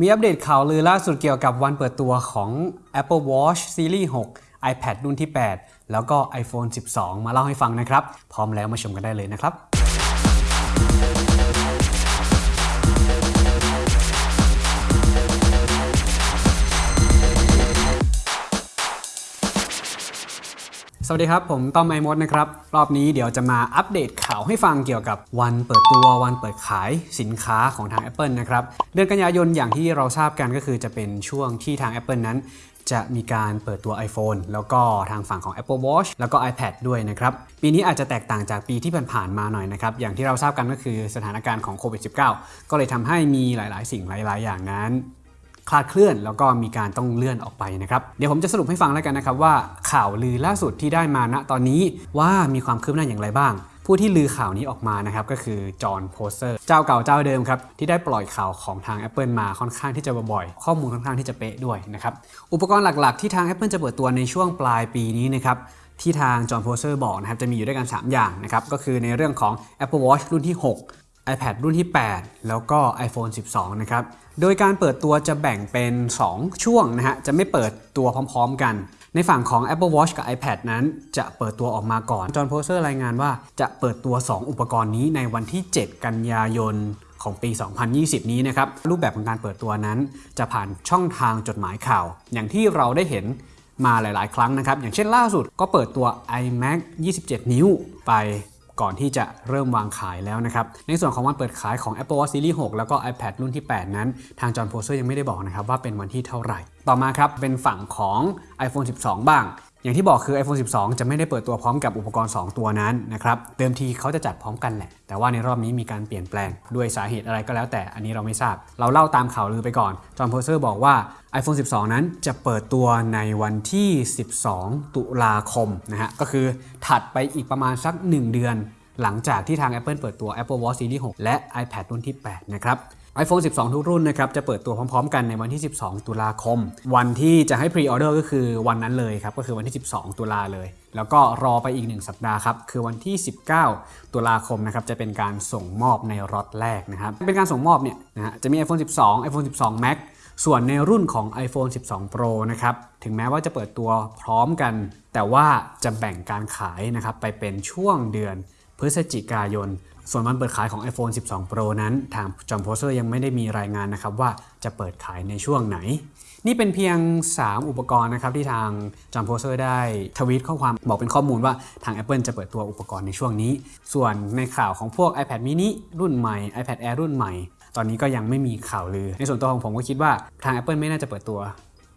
มีอัปเดตข่าวลือล่าสุดเกี่ยวกับวันเปิดตัวของ Apple Watch Series 6 iPad รุ่นที่ 8 แล้วก็ iPhone 12 มาเล่าให้ฟังนะครับ พร้อมแล้วมาชมกันได้เลยนะครับ สวัสดีครับ ผมต้อมไอมดนะครับ รอบนี้เดี๋ยวจะมาอัปเดตข่าวให้ฟังเกี่ยวกับวันเปิดตัววันเปิดขายสินค้าของทาง Apple นะครับ เดือนกันยายนอย่างที่เราทราบกันก็คือจะเป็นช่วงที่ทาง Apple นั้น จะมีการเปิดตัว iPhone แล้วก็ทางฝั่งของ Apple Watch แล้วก็ iPad ด้วยนะครับ ปีนี้อาจจะแตกต่างจากปีที่ผ่านๆมาหน่อยนะครับ อย่างที่เราทราบกันก็คือสถานการณ์ของโควิด -19 ก็เลยทำให้มีหลาย ๆ สิ่งหลาย ๆ อย่างนั้น คลาดเคลื่อน แล้วก็มีการต้องเลื่อนออกไปนะครับ เดี๋ยวผมจะสรุปให้ฟังแล้วกันนะครับว่าข่าวลือล่าสุดที่ได้มาณตอนนี้ว่ามีความคืบหน้าอย่างไรบ้างผู้ที่ลือข่าวนี้ออกมานะครับก็คือจอห์นโพสเซอร์เจ้าเก่าเจ้าเดิมครับที่ได้ปล่อยข่าวของทาง Apple มาค่อนข้างที่จะบ่อยๆ ข้อมูลค่อนข้างที่จะเป๊ะด้วยนะครับอุปกรณ์หลักๆ ที่ทาง Apple จะเปิดตัวในช่วงปลายปีนี้นะครับที่ทางจอห์นโพสเซอร์บอกนะครับจะมีอยู่ด้วยกัน 3 อย่างนะครับก็คือในเรื่องของ Apple Watch รุ่นที่ 6 iPad รุ่นที่ 8 แล้วก็ iPhone 12 นะครับ โดยการเปิดตัวจะแบ่งเป็น 2 ช่วงนะฮะ จะไม่เปิดตัวพร้อมๆกัน ในฝั่งของ Apple Watch กับ iPad นั้น จะเปิดตัวออกมาก่อน จอห์นโพสเซอร์รายงานว่าจะเปิดตัว 2 อุปกรณ์นี้ในวันที่ 7 กันยายนของปี 2020 นี้นะครับ รูปแบบของการเปิดตัวนั้น จะผ่านช่องทางจดหมายข่าว อย่างที่เราได้เห็นมาหลาย ๆ ครั้งนะครับ อย่างเช่นล่าสุดก็เปิดตัว iMac 27 นิ้วไป ก่อนที่จะเริ่มวางขายแล้วนะครับ ในส่วนของวันเปิดขายของ Apple Watch Series 6 แล้วก็ iPad รุ่นที่ 8 นั้น ทางจอห์นโพเซอร์ยังไม่ได้บอกนะครับว่าเป็นวันที่เท่าไหร่ ต่อมาครับเป็นฝั่งของ iPhone 12 บ้าง อย่างที่บอกคือ iPhone 12 จะไม่ได้เปิดตัวพร้อมกับอุปกรณ์ 2 ตัวนั้นนะครับเดิมทีเขาจะจัดพร้อมกันแหละ แต่ว่าในรอบนี้มีการเปลี่ยนแปลงด้วยสาเหตุอะไรก็แล้วแต่อันนี้เราไม่ทราบ เราเล่าตามข่าวลือไปก่อน จอห์นโพสเซอร์บอกว่า iPhone 12 นั้นจะเปิดตัวในวันที่ 12 ตุลาคมนะฮะก็คือถัดไปอีกประมาณสัก 1 เดือน หลังจากที่ทาง Apple เปิดตัว Apple Watch Series 6 และ iPad รุ่นที่ 8 นะครับ iPhone 12 ทุกรุ่นนะครับจะเปิดตัวพร้อมๆ กันในวันที่ 12 ตุลาคม วันที่จะให้พรีออเดอร์ก็คือวันนั้นเลยครับ ก็คือวันที่ 12 ตุลาเลย แล้วก็รอไปอีก 1 สัปดาห์ครับ คือวันที่ 19 ตุลาคมนะครับจะเป็นการส่งมอบในรอตแรกนะครับ เป็นการส่งมอบเนี่ยนะฮะจะมี iPhone 12 iPhone 12 Max ส่วนในรุ่นของ iPhone 12 Pro นะครับ ถึงแม้ว่าจะเปิดตัวพร้อมกัน แต่ว่าจะแบ่งการขายนะครับไปเป็นช่วงเดือน พฤศจิกายน ส่วนวันเปิดขายของ iPhone 12 Pro นั้น ทาง Jon Prosser ยังไม่ได้มีรายงานนะครับว่าจะเปิดขายในช่วงไหน นี่เป็นเพียง 3 อุปกรณ์นะครับที่ทาง Jon Prosser ได้ทวีตข้อความบอกเป็นข้อมูลว่าทาง Apple จะเปิดตัวอุปกรณ์ในช่วงนี้ ส่วนในข่าวของพวก iPad mini รุ่นใหม่ iPad Air รุ่นใหม่ ตอนนี้ก็ยังไม่มีข่าวลือ ในส่วนตัวของผมก็คิดว่าทาง Apple ไม่น่าจะเปิดตัว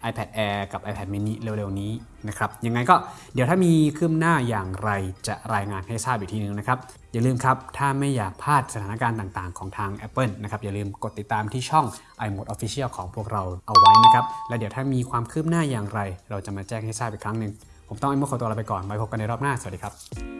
iPad Air กับ iPad mini เร็วๆนี้นะครับยังไงก็เดี๋ยวถ้ามีคืบหน้าอย่างไรจะรายงานให้ทราบอีกทีนึงนะครับ อย่าลืมครับ ถ้าไม่อยากพลาดสถานการณ์ต่างๆ ของทาง Apple นะครับอย่าลืมกดติดตามที่ช่อง iMode Official ของพวกเราเอาไว้นะครับ และเดี๋ยวถ้ามีความคืบหน้าอย่างไร เราจะมาแจ้งให้ทราบอีกครั้งหนึ่งผมต้องไอโมขอตัวลาไปก่อนไว้พบกันในรอบหน้าสวัสดีครับ